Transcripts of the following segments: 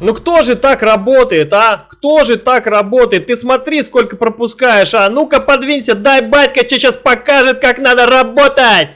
Ну кто же так работает, а? Кто же так работает? Ты смотри, сколько пропускаешь, а? Ну-ка подвинься, дай батька тебе сейчас покажет, как надо работать!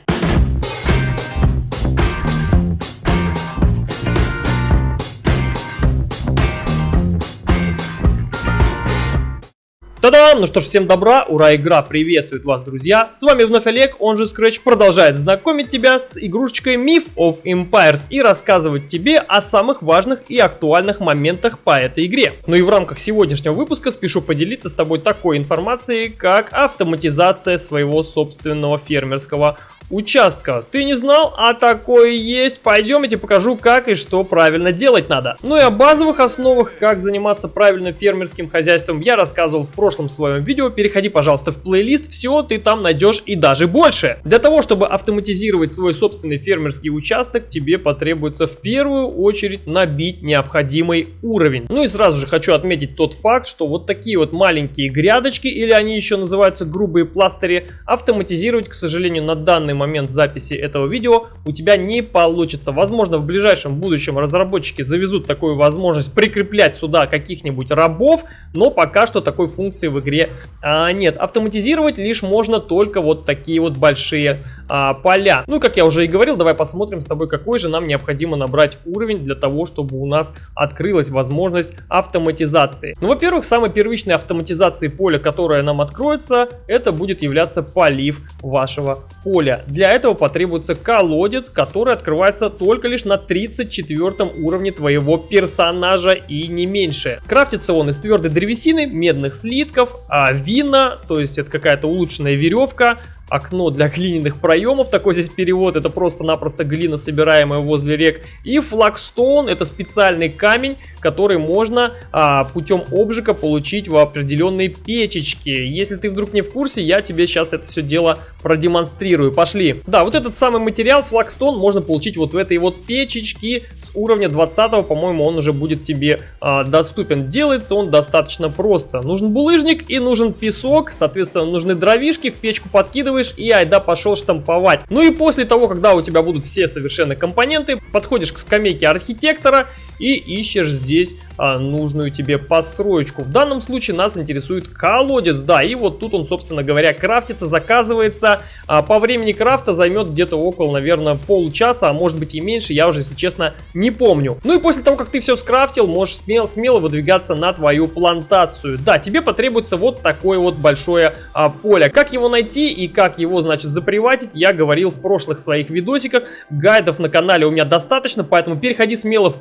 Та-дам! Ну что ж, всем добра, ура, игра приветствует вас, друзья! С вами вновь Олег, он же Scratch, продолжает знакомить тебя с игрушечкой Myth of Empires и рассказывать тебе о самых важных и актуальных моментах по этой игре. Ну и в рамках сегодняшнего выпуска спешу поделиться с тобой такой информацией, как автоматизация своего собственного фермерского участка. Ты не знал, а такое есть? Пойдем, я тебе покажу, как и что правильно делать надо. Ну и о базовых основах, как заниматься правильным фермерским хозяйством, я рассказывал в прошлом своем видео. Переходи, пожалуйста, в плейлист, все ты там найдешь и даже больше. Для того, чтобы автоматизировать свой собственный фермерский участок, тебе потребуется в первую очередь набить необходимый уровень. Ну и сразу же хочу отметить тот факт, что вот такие вот маленькие грядочки, или они еще называются грубые пластыри, автоматизировать, к сожалению, на данный момент момент записи этого видео у тебя не получится. Возможно, в ближайшем будущем разработчики завезут такую возможность прикреплять сюда каких-нибудь рабов, но пока что такой функции в игре а, нет. Автоматизировать лишь можно только вот такие вот большие а, поля. Ну, как я уже и говорил, давай посмотрим с тобой, какой же нам необходимо набрать уровень для того, чтобы у нас открылась возможность автоматизации. Ну, во-первых, самой первичной автоматизацией поля, которая нам откроется, это будет являться полив вашего поля. Для этого потребуется колодец, который открывается только лишь на 34 уровне твоего персонажа и не меньше. Крафтится он из твердой древесины, медных слитков, а вина, то есть это какая-то улучшенная веревка, окно для глиняных проемов, такой здесь перевод, это просто-напросто глина, собираемая возле рек. И флагстоун, это специальный камень, который можно а, путем обжига получить в определенной печечке. Если ты вдруг не в курсе, я тебе сейчас это все дело продемонстрирую. Пошли. Да, вот этот самый материал, флагстоун, можно получить вот в этой вот печечке с уровня 20, по-моему, он уже будет тебе а, доступен. Делается он достаточно просто. Нужен булыжник и нужен песок, соответственно, нужны дровишки, в печку подкидываешь делаешь и айда пошел штамповать. Ну и после того, когда у тебя будут все совершенно компоненты, подходишь к скамейке архитектора и ищешь здесь а, нужную тебе построечку. В данном случае нас интересует колодец, да, и вот тут он, собственно говоря, крафтится, заказывается. А, по времени крафта займет где-то около, наверное, полчаса, а может быть и меньше, я уже, если честно, не помню. Ну и после того, как ты все скрафтил, можешь смело, смело выдвигаться на твою плантацию. Да, тебе потребуется вот такое вот большое а, поле. Как его найти и как его, значит, заприватить, я говорил в прошлых своих видосиках. Гайдов на канале у меня достаточно, поэтому переходи смело в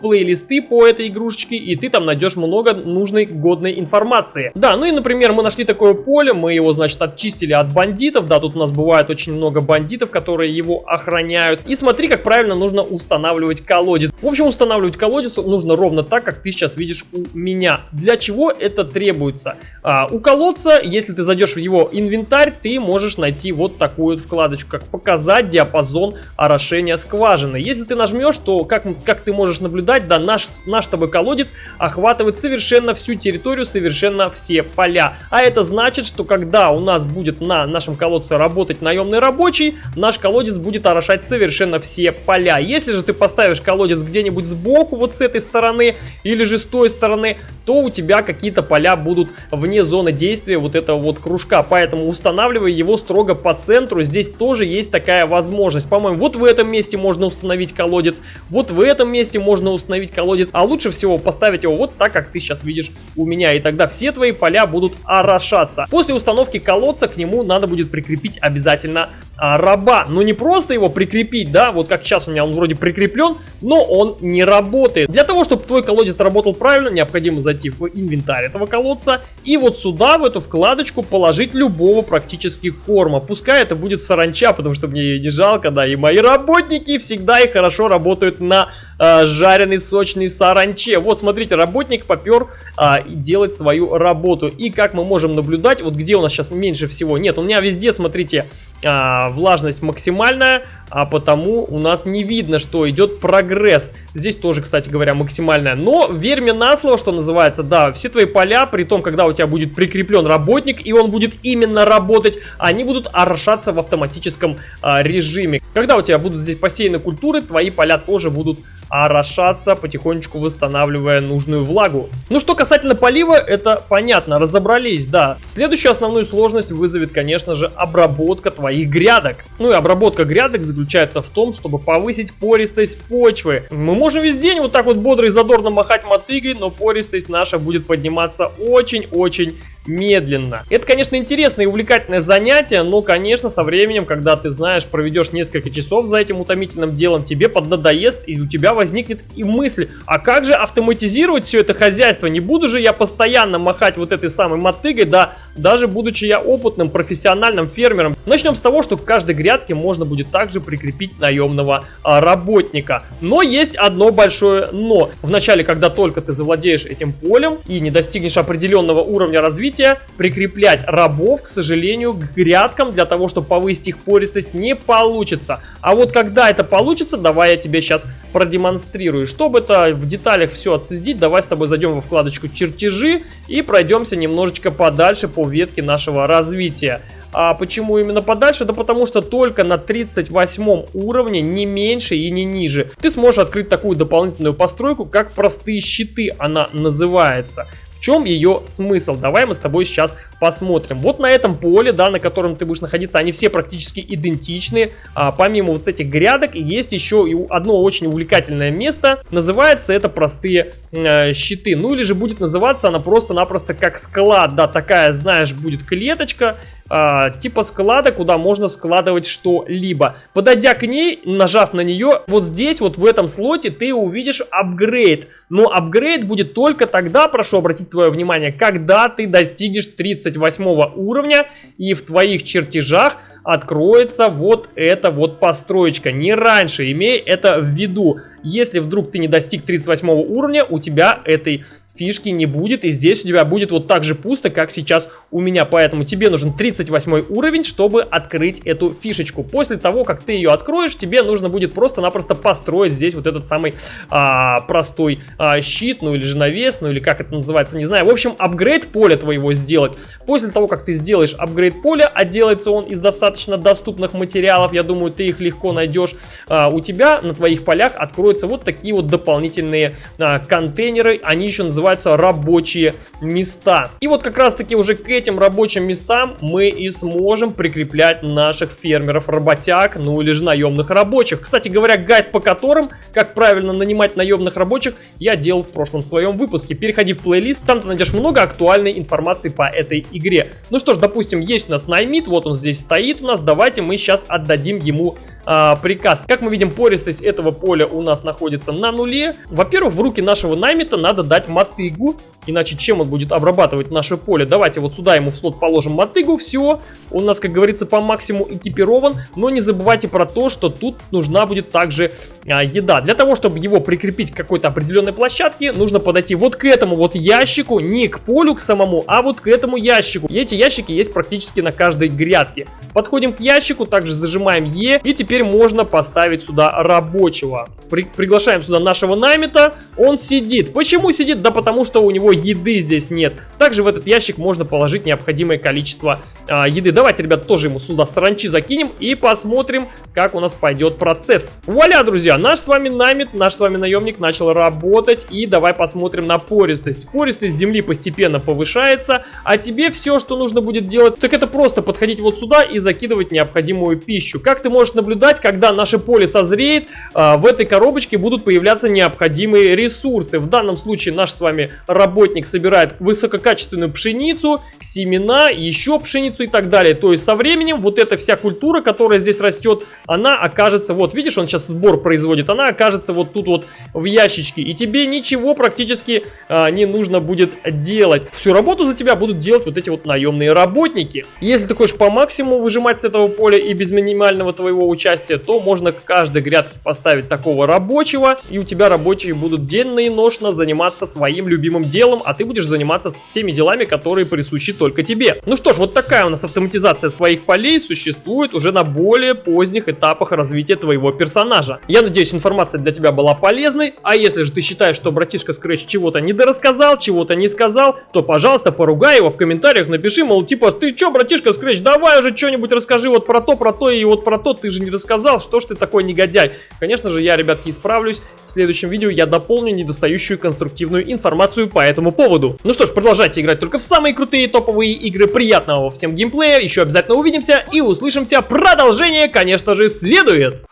плейлисты по этой игрушечке, и ты там найдешь много нужной, годной информации. Да, ну и, например, мы нашли такое поле, мы его, значит, очистили от бандитов. Да, тут у нас бывает очень много бандитов, которые его охраняют. И смотри, как правильно нужно устанавливать колодец. В общем, устанавливать колодец нужно ровно так, как ты сейчас видишь у меня. Для чего это требуется? А, у колодца, если ты зайдешь в его инвентарь, ты можешь найти вот такую вот вкладочку, как показать диапазон орошения скважины. Если ты нажмешь, то, как, как ты можешь наблюдать, да, наш, наш с тобой колодец охватывает совершенно всю территорию, совершенно все поля. А это значит, что когда у нас будет на нашем колодце работать наемный рабочий, наш колодец будет орошать совершенно все поля. Если же ты поставишь колодец где-нибудь сбоку, вот с этой стороны, или же с той стороны, то у тебя какие-то поля будут вне зоны действия вот этого вот кружка. Поэтому устанавливай его строго по центру. Здесь тоже есть такая возможность. По-моему, вот в этом месте можно установить колодец, вот в этом месте можно установить колодец, а лучше всего поставить его вот так, как ты сейчас видишь у меня. И тогда все твои поля будут орошаться. После установки колодца к нему надо будет прикрепить обязательно а, раба. Но не просто его прикрепить, да, вот как сейчас у меня он вроде прикреплен, но он не работает. Для того, чтобы твой колодец работал правильно, необходимо зайти в инвентарь этого колодца и вот сюда, в эту вкладочку, положить любого практически корма. Пускай это будет саранча, потому что мне ее не жалко, да, и мои работники всегда и хорошо работают на э, жареный сочный саранче. Вот, смотрите, работник попер э, делать свою работу. И как мы можем наблюдать, вот где у нас сейчас меньше всего, нет, у меня везде, смотрите, а, влажность максимальная, а потому у нас не видно, что идет прогресс. Здесь тоже, кстати говоря, максимальная. Но верь мне на слово, что называется, да, все твои поля, при том, когда у тебя будет прикреплен работник, и он будет именно работать, они будут орошаться в автоматическом а, режиме. Когда у тебя будут здесь посеяны культуры, твои поля тоже будут орошаться, потихонечку восстанавливая нужную влагу. Ну что касательно полива, это понятно, разобрались, да. Следующую основную сложность вызовет, конечно же, обработка твоих грядок. Ну и обработка грядок заключается в том, чтобы повысить пористость почвы. Мы можем весь день вот так вот бодро и задорно махать мотыгой, но пористость наша будет подниматься очень-очень медленно. Это, конечно, интересное и увлекательное занятие, но, конечно, со временем, когда ты знаешь, проведешь несколько часов за этим утомительным делом, тебе поднадоест, и у тебя возникнет и мысль, а как же автоматизировать все это хозяйство? Не буду же я постоянно махать вот этой самой мотыгой, да, даже будучи я опытным профессиональным фермером. Начнем с того, что к каждой грядке можно будет также прикрепить наемного а, работника. Но есть одно большое но. Вначале, когда только ты завладеешь этим полем и не достигнешь определенного уровня развития, развития. Прикреплять рабов, к сожалению, к грядкам для того, чтобы повысить их пористость не получится. А вот когда это получится, давай я тебе сейчас продемонстрирую. Чтобы это в деталях все отследить, давай с тобой зайдем во вкладочку чертежи и пройдемся немножечко подальше по ветке нашего развития. А почему именно подальше? Да потому что только на 38 уровне, не меньше и не ниже, ты сможешь открыть такую дополнительную постройку, как простые щиты она называется чем ее смысл? Давай мы с тобой сейчас посмотрим. Вот на этом поле, да, на котором ты будешь находиться, они все практически идентичны. А, помимо вот этих грядок, есть еще и одно очень увлекательное место. Называется это простые э, щиты. Ну или же будет называться она просто-напросто как склад. Да, такая, знаешь, будет клеточка а, типа склада, куда можно складывать что-либо. Подойдя к ней, нажав на нее, вот здесь, вот в этом слоте, ты увидишь апгрейд. Но апгрейд будет только тогда, прошу обратить твое внимание, когда ты достигнешь 38 уровня и в твоих чертежах откроется вот эта вот построечка. Не раньше, имей это в виду. Если вдруг ты не достиг 38 уровня, у тебя этой фишки не будет, и здесь у тебя будет вот так же пусто, как сейчас у меня, поэтому тебе нужен 38 уровень, чтобы открыть эту фишечку. После того, как ты ее откроешь, тебе нужно будет просто-напросто построить здесь вот этот самый а, простой а, щит, ну или же навес, ну или как это называется, не знаю. В общем, апгрейд поля твоего сделать. После того, как ты сделаешь апгрейд поля, а делается он из достаточно доступных материалов, я думаю, ты их легко найдешь, а, у тебя на твоих полях откроются вот такие вот дополнительные а, контейнеры, они еще называются называются рабочие места. И вот как раз таки уже к этим рабочим местам мы и сможем прикреплять наших фермеров-работяг, ну или же наемных рабочих. Кстати говоря, гайд по которым, как правильно нанимать наемных рабочих, я делал в прошлом своем выпуске. Переходи в плейлист, там ты найдешь много актуальной информации по этой игре. Ну что ж, допустим, есть у нас наймит, вот он здесь стоит у нас, давайте мы сейчас отдадим ему а, приказ. Как мы видим, пористость этого поля у нас находится на нуле. Во-первых, в руки нашего наймита надо дать мат мотыгу, иначе чем он будет обрабатывать наше поле? Давайте вот сюда ему в слот положим мотыгу, все, он у нас, как говорится, по максимуму экипирован, но не забывайте про то, что тут нужна будет также а, еда. Для того, чтобы его прикрепить к какой-то определенной площадке, нужно подойти вот к этому вот ящику, не к полю к самому, а вот к этому ящику. И эти ящики есть практически на каждой грядке. Подходим к ящику, также зажимаем Е, и теперь можно поставить сюда рабочего. При приглашаем сюда нашего намета, он сидит. Почему сидит? Да потому что у него еды здесь нет. Также в этот ящик можно положить необходимое количество а, еды. Давайте, ребят, тоже ему сюда саранчи закинем и посмотрим, как у нас пойдет процесс. Вуаля, друзья, наш с вами намет, наш с вами наемник начал работать. И давай посмотрим на пористость. Пористость земли постепенно повышается, а тебе все, что нужно будет делать, так это просто подходить вот сюда и закидывать необходимую пищу. Как ты можешь наблюдать, когда наше поле созреет, а, в этой коробочке будут появляться необходимые ресурсы. В данном случае наш с вами работник собирает высококачественную пшеницу, семена, еще пшеницу и так далее. То есть со временем вот эта вся культура, которая здесь растет, она окажется, вот видишь, он сейчас сбор производит, она окажется вот тут вот в ящичке. И тебе ничего практически а, не нужно будет делать. Всю работу за тебя будут делать вот эти вот наемные работники. Если ты хочешь по максимуму выжимать с этого поля и без минимального твоего участия, то можно к каждой грядке поставить такого рабочего, и у тебя рабочие будут денно и ношно заниматься своим любимым делом, а ты будешь заниматься с теми делами, которые присущи только тебе. Ну что ж, вот такая у нас автоматизация своих полей существует уже на более поздних этапах развития твоего персонажа. Я надеюсь, информация для тебя была полезной, а если же ты считаешь, что братишка Scratch чего-то недорассказал, чего-то не сказал, то, пожалуйста, поругай его в комментариях, напиши, мол, типа, ты чё, братишка Scratch, давай уже что-нибудь расскажи вот про то, про то и вот про то, ты же не рассказал, что ж ты такой негодяй. Конечно же, я, ребятки, исправлюсь, В следующем видео я дополню недостающую конструктивную информацию по этому поводу. Ну что ж, продолжайте играть только в самые крутые топовые игры. Приятного всем геймплея, еще обязательно увидимся и услышимся. Продолжение, конечно же, следует.